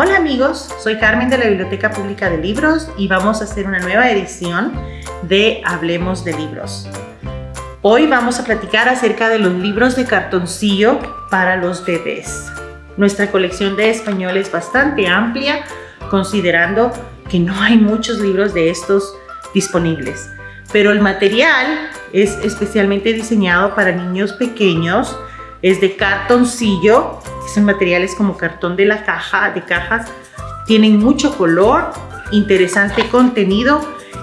Hola amigos, soy Carmen de la Biblioteca Pública de Libros y vamos a hacer una nueva edición de Hablemos de Libros. Hoy vamos a platicar acerca de los libros de cartoncillo para los bebés. Nuestra colección de español es bastante amplia, considerando que no hay muchos libros de estos disponibles. Pero el material es especialmente diseñado para niños pequeños, es de cartoncillo son materiales como cartón de la caja, de cajas. Tienen mucho color, interesante contenido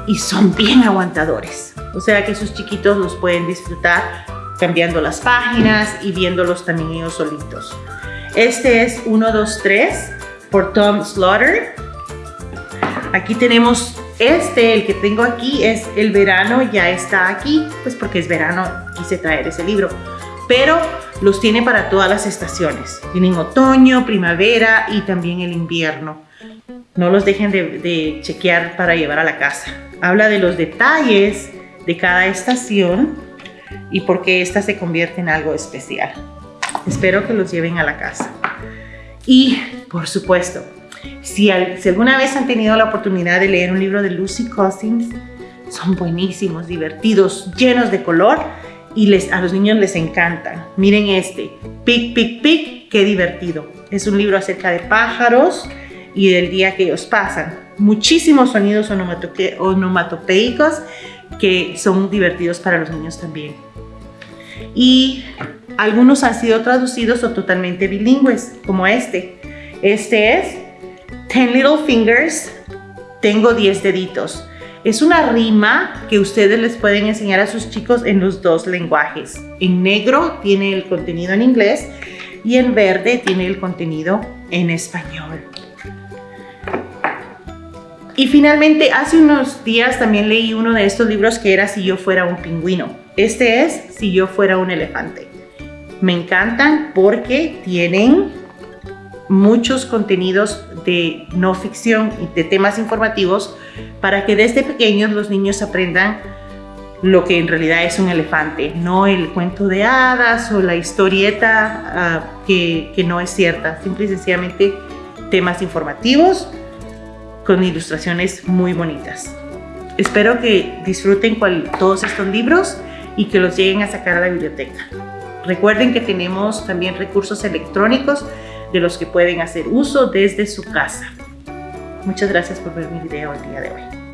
y son bien aguantadores. O sea que sus chiquitos los pueden disfrutar cambiando las páginas y viéndolos también ellos solitos. Este es 1, 2, 3 por Tom Slaughter. Aquí tenemos este, el que tengo aquí es El verano ya está aquí, pues porque es verano quise traer ese libro pero los tiene para todas las estaciones. Tienen otoño, primavera y también el invierno. No los dejen de, chequear para llevar a la casa. Habla de los detalles de cada estación y por qué esta se convierte en algo especial. Espero que los lleven a la casa. Y, por supuesto, si, si, alguna vez han tenido la oportunidad de leer un libro de Lucy Cousins, son buenísimos, divertidos, llenos de color y les, a los niños les encantan. Miren este, Pic, Pic, Pic, qué divertido. Es un libro acerca de pájaros y del día que ellos pasan. Muchísimos sonidos onomatopeicos que son divertidos para los niños también. Y algunos han sido traducidos o totalmente bilingües, como este. Este es Ten Little Fingers, tengo 10 deditos. Es una rima que ustedes les pueden enseñar a sus chicos en los dos lenguajes. En negro tiene el contenido en inglés y en verde tiene el contenido en español. Y finalmente, hace unos días también leí uno de estos libros que era Si yo fuera un pingüino. Este es Si yo fuera un elefante. Me encantan porque tienen muchos contenidos de no ficción y de temas informativos para que desde pequeños los niños aprendan lo que en realidad es un elefante, no el cuento de hadas o la historieta ah, que, no es cierta, simple y sencillamente temas informativos con ilustraciones muy bonitas. Espero que disfruten todos estos libros y que los lleguen a sacar a la biblioteca. Recuerden que tenemos también recursos electrónicos de los que pueden hacer uso desde su casa. Muchas gracias por ver mi video el día de hoy.